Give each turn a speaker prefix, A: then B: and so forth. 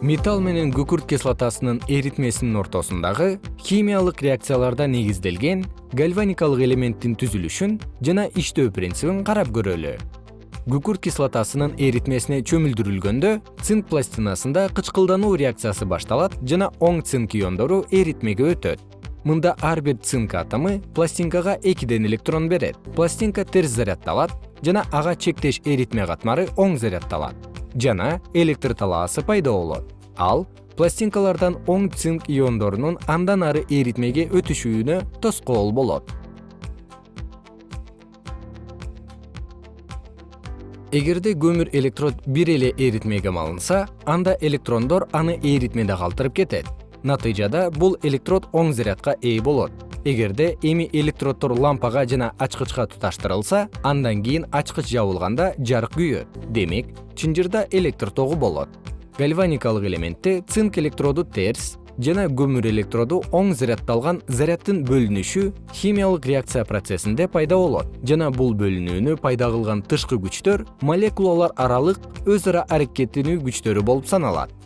A: металл менен күкүрт кислотасынын эритмесинин ортосундагы химиялык реакцияларда негизделген гальваникалык элементтин түзүлүшүн жана иштөө принцибин карап көрөлү. Күкүрт кислотасынын эритмесине чөмүлдүрүлгөндө цинк пластинасында кычкылдануу реакциясы башталат жана оң цинк иондору эритмеге өтөт. Мында ар бир цинк атому пластинкага экиден электрон берет. Пластинка терс заряддалат жана ага чектеш эритме катмары оң заряддалат жана электр талаасы пайда болот. Ал пластинкалардан оң цинк иондорунун андан ары эритмеге өтүшүнө тоскоол болот. Эгерде көмүр электрод бир эле эритмеге малынса анда электрондор аны эритмеде калтырып кетет. Натыйжада бул электрод оң зарядка ээ болот эгерде эми электроддор лампага жана ачкычка туташтырылса андан кийин ачкыч жабылганда жарык күйөт. Демек чынжырда электр тогу болот. Гальваникалык элементте цинк электроду терс жана көмүр электроду оң заряддалган заряддын бөлүнүшү химиялык реакция процессинде пайда болот. Жана бул бөлүнүүнү пайда кылган тышкы күчтөр молекулалар аралык өз ара аракеттенүү күчтөрү болуп саналат